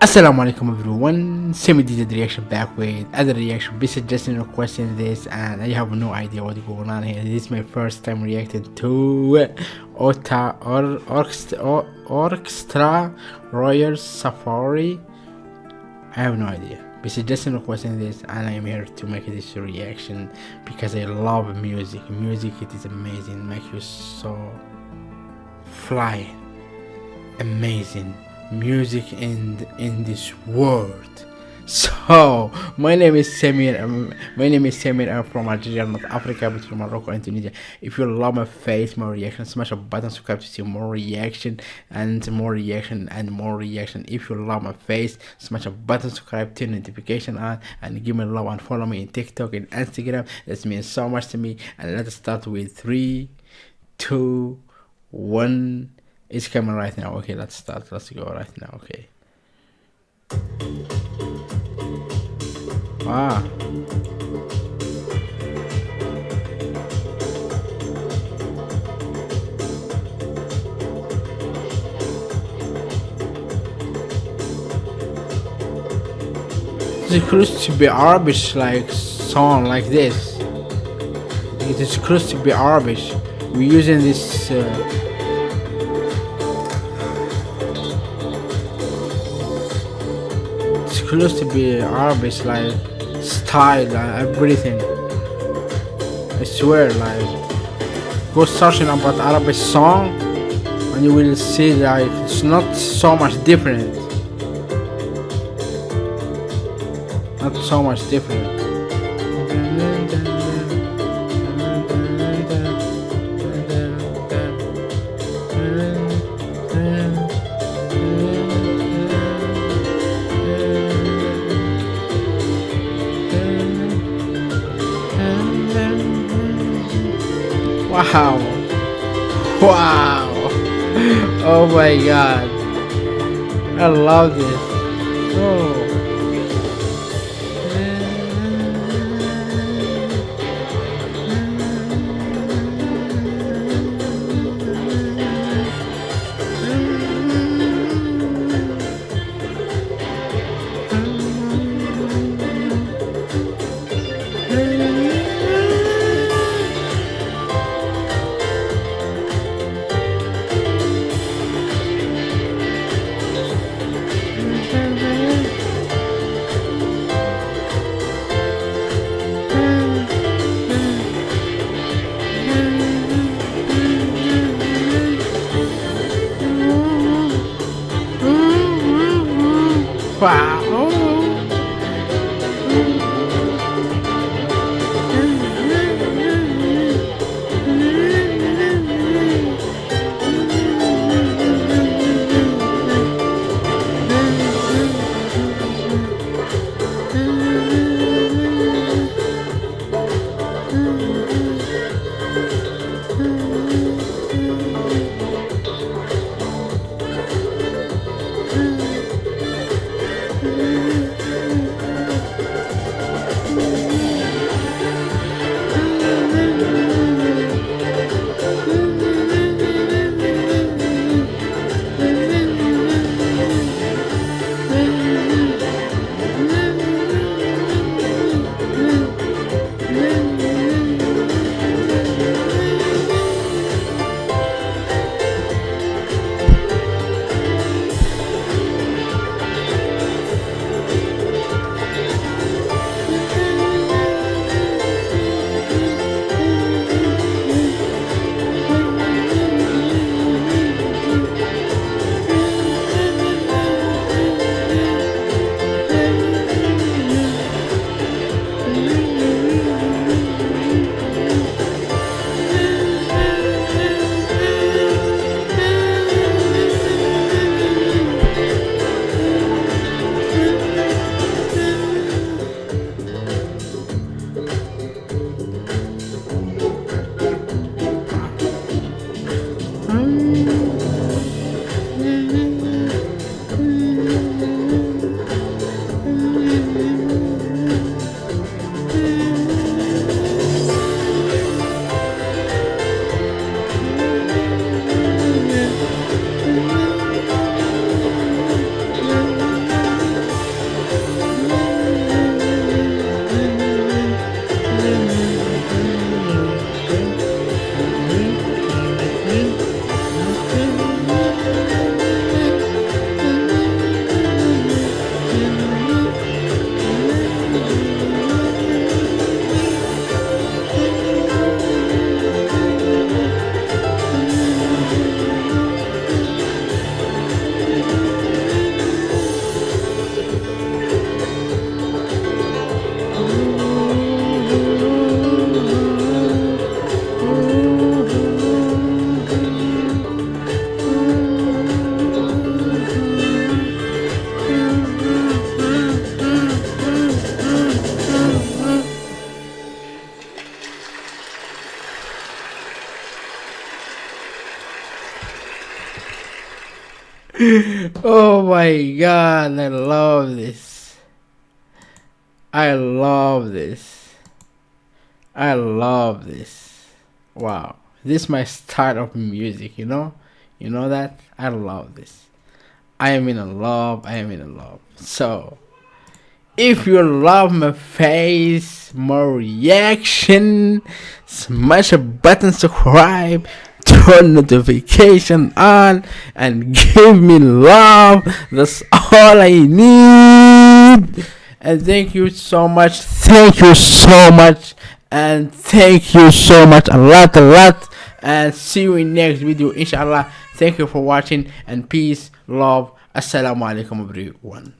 Assalamu alaikum everyone, semi did reaction back with other reaction. Be suggesting requesting this, and I have no idea what's going on here. This is my first time reacting to Ota or Orchestra, Orchestra Royal Safari. I have no idea. Be suggesting requesting this, and I am here to make this reaction because I love music. Music it is amazing, make you so fly, amazing music in in this world. So my name is Samir um, my name is Samir I'm from Algeria North Africa between Morocco and Tunisia if you love my face more reaction smash a button subscribe to see more reaction and more reaction and more reaction. If you love my face smash a button subscribe turn notification on and give me love and follow me in TikTok and Instagram. That means so much to me. And let's start with three two one it's coming right now. Okay, let's start. Let's go right now. Okay. Ah. It's close to be Arabic like song like this. It is close to be Arabic. We're using this uh, close to be Arabic like style and everything. I swear like go searching about Arabic song and you will see like it's not so much different. Not so much different. Wow. Wow. Oh my god. I love this. Wow. Oh my god, I love this. I love this. I love this. Wow. This is my start of music, you know? You know that? I love this. I am in a love, I am in a love. So if you love my face, more reaction, smash a button subscribe, turn notification on, and give me love. That's all I need. And thank you so much. Thank you so much. And thank you so much. A lot, a lot. And see you in next video. Inshallah. Thank you for watching. And peace, love. Assalamu alaikum everyone.